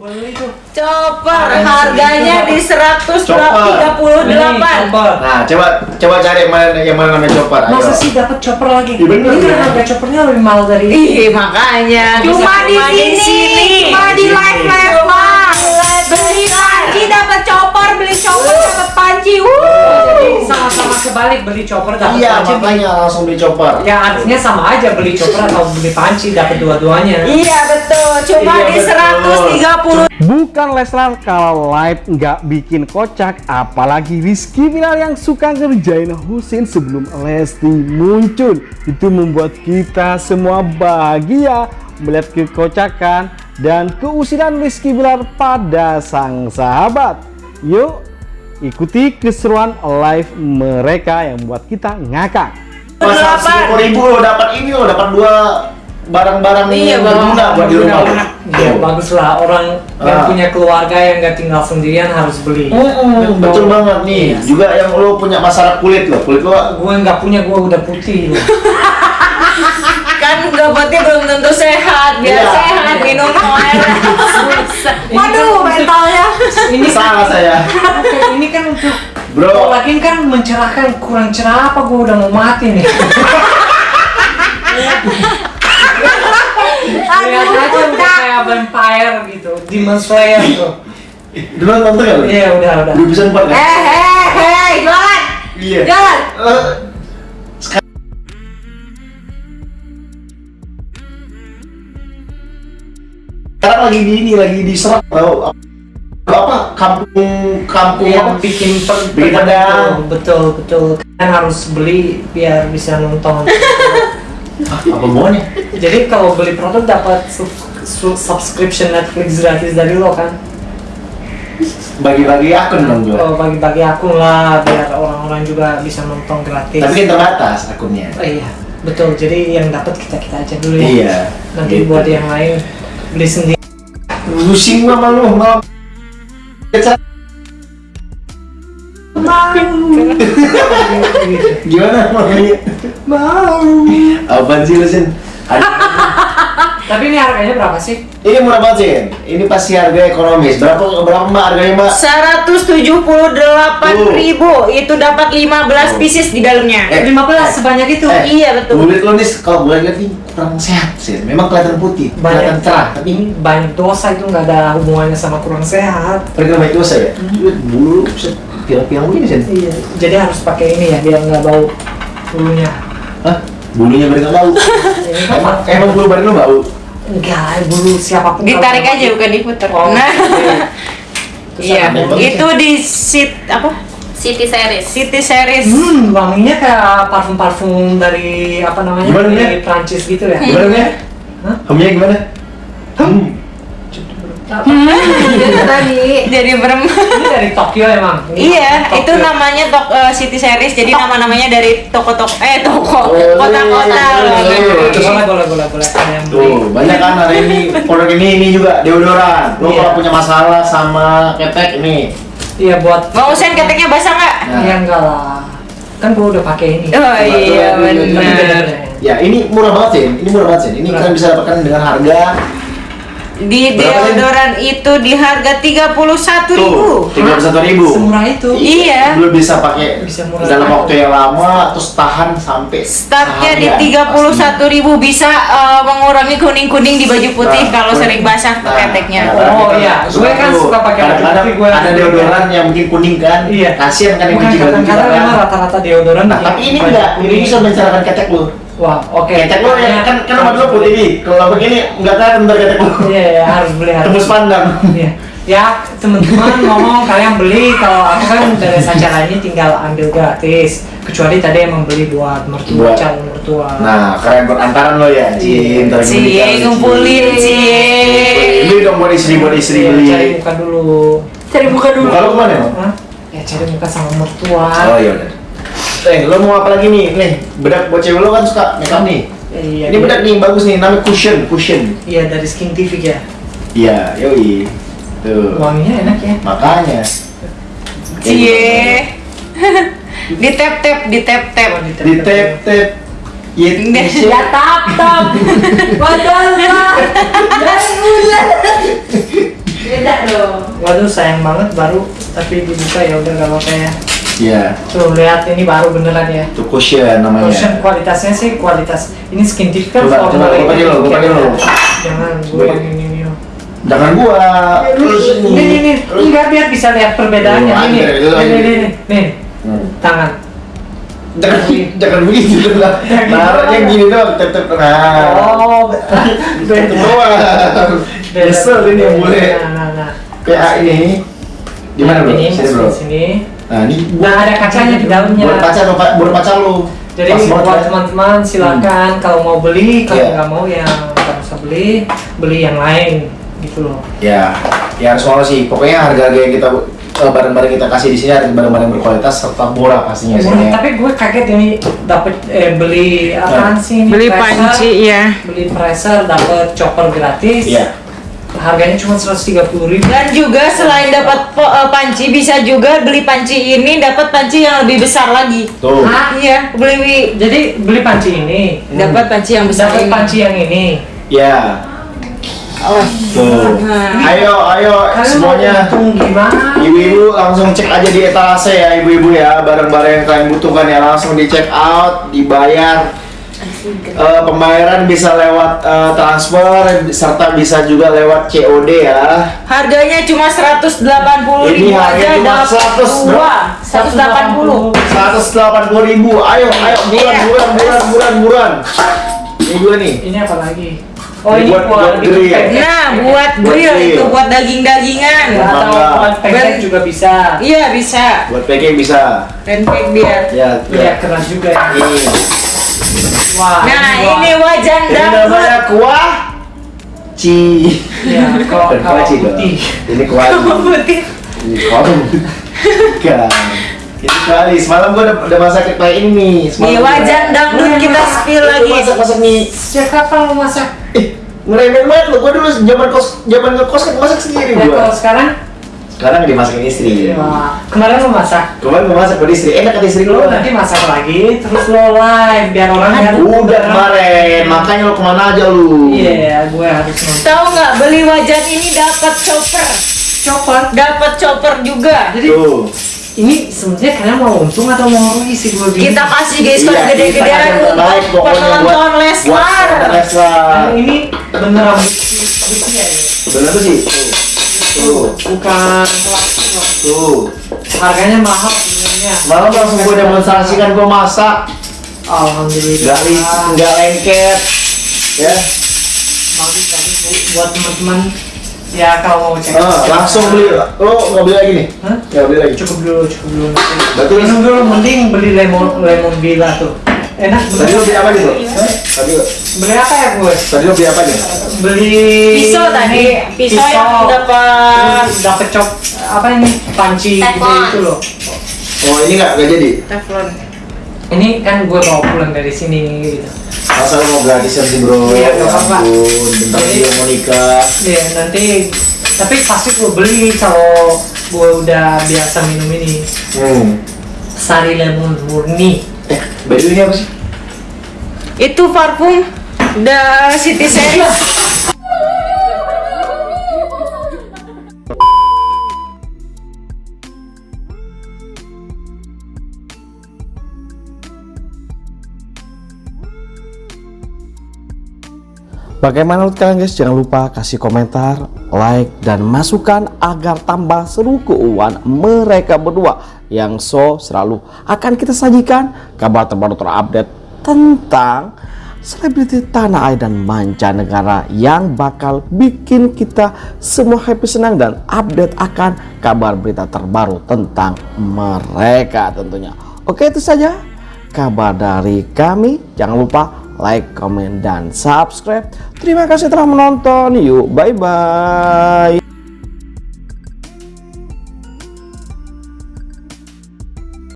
Tuh. Chopper harganya di 138. Chopper. Nah, coba coba cari yang mana yang mana namanya chopper. Ayo. Masa sih dapat chopper lagi? Iya, bener, Ini kan ya. harga choppernya lebih mahal dari Ih, makanya. Cuma di sini. Cuma di live live. Beli panci dapat kebalik beli chopper dapat Iya, panci. makanya langsung beli chopper. Ya artinya sama aja beli chopper atau beli panci dapat dua-duanya. Iya betul, cuma Iya, di betul. 130 Bukan Leslar kalau live nggak bikin kocak, apalagi Rizky Bilal yang suka ngerjain Husin sebelum Lesti muncul. Itu membuat kita semua bahagia melihat kekocakan dan keusiran Rizky Bilal pada sang sahabat. Yuk, ikuti keseruan live mereka yang membuat kita ngakak. Masa Delapan. ribu lo dapat ini lo dapat dua barang-barang Iya, berguna buat di rumah. lo. Ya bagus lah orang yang Ah. punya keluarga yang nggak tinggal sendirian harus beli. Betul banget nih. Iya. Juga yang lo punya masalah kulit lo, kulit lo Gue nggak punya, gue udah putih. kan gabatnya belum tentu sehat biar Iya. sehat minum air ini salah saya. Oke, ini kan untuk Bro. lagi kan mencerahkan kurang cerah apa gue udah mau mati nih. Lihat aja udah kayak vampire gitu, Demon Slayer tuh. Dulu nonton ya? Iya udah udah. Dua bisa empat kan? eh eh eh jualan Iya. jalan Sekarang lagi di ini lagi diserap tau apa kampung kampung Yang bikin per Bikin betul betul. Kan harus beli biar bisa nonton. Ah, apa hubungannya? Jadi kalau beli produk dapat sub- sub- subscription Netflix gratis dari lo kan? Bagi-bagi akun dong jual. Oh, bagi-bagi akun lah biar orang-orang juga bisa nonton gratis. Tapi kan terbatas akunnya. Oh, iya, betul. Jadi yang dapat kita kita aja dulu ya. Iya. Nanti Gitu. buat yang lain beli sendiri. Pusing gua malu mau. Gimana mau Mau. Apaan sih lu Sin? Tapi ini harganya berapa sih? Ini murah banget Sin. Ini pasti harga ekonomis. Berapa berapa mbak harganya mbak? 178.000 itu dapat 15 pieces di dalamnya Eh, 15 sebanyak itu. Eh, Iya, betul. Kulit lo nih kalau gue lihat nih kurang sehat sih. Memang kelihatan putih, kelihatan cerah. Tapi ini banyak dosa itu nggak ada hubungannya sama kurang sehat. pergi baik dosa ya. Lihat Bulu bisa pirang-pirang begini sih. Iya, jadi harus pakai ini ya biar nggak bau bulunya. Hah? Bulunya beri nggak bau. Kan emang emang bulu badan lo bau. Enggak bulu siapa pun. ditarik aja bukan diputer Oh, nah. Terus iya itu di sit apa City Series. city series Hmm, wanginya kayak parfum-parfum dari apa namanya? Gimana, dari? Prancis gitu ya. Gimana ya? Hah? Hemnya gimana? Hmm. Itu tadi jadi berem Ini dari Tokyo emang. Ini iya Tokyo. itu namanya tok eh, city series jadi nama namanya dari toko-toko eh toko kota-kota iya, iya, iya. Boleh, boleh, boleh, boleh. Ada yang beli. Tuh, banyak kan hari ini produk ini ini juga deodoran. Lo Iya. kalau punya masalah sama ketek ini. Iya buat. mau usen keteknya basah nggak Nah. Ya enggak lah. Kan gua udah pakai ini. oh iya Betul, benar Ya, ini murah banget sih. Ini murah banget sih. Ini kalian bisa dapatkan dengan harga di deodoran itu di harga 31.000 tuh tiga puluh satu ribu. Semurah itu. Iya. Lo bisa pakai Bisa murah dalam waktu yang lama, terus tahan sampai Startnya di seharian, 31.000 bisa eh, mengurangi kuning-kuning di baju putih Nah, kalau kuning. sering basah Nah, keteknya. nah, Oh, iya. Gue kan suka pakai baju kadang-kadang putih, gue ada deodoran yang mungkin kuning kan. Iya. Kasihan kan yang kita kadang-kadang kan. memang rata-rata deodoran. Nah, yang tapi ini enggak. Ini kuning. bisa mencerahkan ketek lo. Wah, oke. Ketek lo yang kan kan nomor dua putih nih. Kalau begini enggak kelihatan ntar ketek lo. Iya, iya, harus beli harus. Tembus pandang. Iya. Ya, teman-teman ngomong kalian beli kalau aku kan dari acara ini tinggal ambil gratis. Kecuali tadi emang beli buat mertua, Buat- calon mertua. Nah, kalian berantaran lo ya. Cie, ntar gini Cie, ngumpulin, cie. Beli dong buat istri buat istri Iya, beli. cari muka dulu. Cari buka dulu. Lo ke mana? Ya cari muka sama mertua. Oh iya udah. Eh, lo mau apa lagi nih? Nih, bedak buat cewek lo kan suka makeup nih. Iya. Ini bedak nih bagus nih, namanya cushion, cushion. Iya dari Skin TV ya. Iya, yoi. Tuh. Wanginya enak ya. Makanya. Cie. di tap tap, di tap tap. Di tap tap. Yet. Ya tap tap. Padahal lah. waduh sayang banget baru tapi dibuka ya udah gak apa-apa ya Iya. tuh lihat ini baru beneran ya Itu cushion namanya. Cushion kualitasnya sih kualitas ini skin tip kan Coba, coba, coba dikit dulu. ya. jangan gue yang ini nih Jangan gua. Terus ini ini ini Terus. enggak biar bisa lihat perbedaannya ini ada, itu nih nih nih nih nih Hmm. tangan Jangan jangan begitu lah. Naruhnya gini doang, tetep nah. oh Tetep doang. Nyesel ini yang boleh. nah nah nah Kayak ini. Di mana bro? ini Sini bro. di sini Nah ini. nah ada kacanya di dalamnya Buat pacar lo, Pak. buat pacar lo. Jadi Pas banget buat ya. teman-teman silakan kalau mau beli, kalau Iya. nggak mau ya nggak usah beli, beli yang lain gitu loh. Ya, ya harus mau sih. Pokoknya harga-harga yang kita eh, barang-barang kita kasih di sini harus barang-barang yang berkualitas serta murah pastinya sih. Murah, ya. tapi gue kaget ini dapat eh, beli apaan sih ini? Beli Pressure, panci ya. Beli pressure dapat chopper gratis. Iya. Harganya cuma 130 ribu. Dan juga selain dapat eh, panci bisa juga beli panci ini dapat panci yang lebih besar lagi. Tuh. Ah, Iya, beli jadi beli panci ini, dapat panci yang besar dapat panci yang ini. Ya. Oh. Tuh. Nah. Ayo, ayo Kalian semuanya. Ibu-ibu langsung cek aja di etalase ya ibu-ibu ya barang-barang yang kalian butuhkan ya langsung di check out dibayar Eh, pembayaran bisa lewat eh, transfer serta bisa juga lewat COD ya Harganya cuma 180 Ini ribu harganya aja cuma dapat 100, dua 180 180 ribu ayo ayo buruan Iya. buruan buruan buruan buruan ini gue nih Ini apa lagi? Oh Ini ini buat- buat grill. pancake. Nah, buat Buat grill grill. itu buat daging-dagingan. Ya, atau buat pancake juga bisa. Iya, bisa. buat packing bisa Pancake dia. ya Iya keras juga ya. ini Wah. Nah, wah. ini wajan ini namanya kuah ci Ya, kalau Bukan kalau kuah putih. ini kuah. Putih. Ini kali semalam gua udah, udah masak kayak ini nih. Semalam Nih gua- wajan dangdut kita spill Gua lagi. Masak masak nih. Sejak kapan lo masak? Eh, ngeremen banget lo. Gua dulu zaman kos zaman ngekos kan masak sendiri Ya, kalau gua. sekarang? Sekarang dimasakin istri. Wah, kemarin lo masak. Kemarin gua masak buat istri. Enak kata istri Lo nanti masak lagi, terus lo live biar orang lihat. Udah kemarin, makanya lo ke mana aja lu? Iya, gue harus nonton. Tahu nggak beli wajan ini dapat chopper. Chopper. Dapat chopper juga. Jadi Tuh. ini sebenarnya kalian mau untung atau mau rugi sih gue bingung. Kita kasih diskon Iya, gede-gedean untuk penonton Leslar. Leslar. Nah, ini beneran bukti ya ini. Bener tuh sih. Tuh. Bukan plastik loh. Tuh. Harganya mahal sebenarnya. Semalam langsung gua demonstrasikan gua masak. Alhamdulillah. Nggak nggak lengket. Ya. bagus bagus Bu. buat teman-teman ya kalau mau cek Ah, langsung beli. Lo nggak beli lagi nih? Hah? Nggak beli lagi. cukup dulu cukup dulu Berarti minum dulu mending beli lemon lemon bila tuh enak Tadi lo beli apa nih bro? Hah? Tadi beli apa ya gue tadi lo beli apa nih? beli Pisau tadi, pisau yang dapat dapet cop apa ini panci Teflon. itu loh Oh ini nggak nggak jadi. teflon. ini kan gue bawa pulang dari sini gitu Masa lo mau gratisan sih bro? Iya, Ya ampun, bentar dia mau nikah. ya nanti tapi pasti gue beli kalau gue udah biasa minum ini Hmm. sari lemon murni Eh, baju ini apa sih? Itu parfum The City Series. Bagaimana menurut kalian guys? Jangan lupa kasih komentar, like, dan masukan agar tambah seru keuangan mereka berdua yang so selalu akan kita sajikan kabar terbaru terupdate tentang selebriti tanah air dan mancanegara yang bakal bikin kita semua happy senang dan update akan kabar berita terbaru tentang mereka tentunya. Oke itu saja kabar dari kami. Jangan lupa like, comment, dan subscribe. Terima kasih telah menonton. Yuk, bye-bye.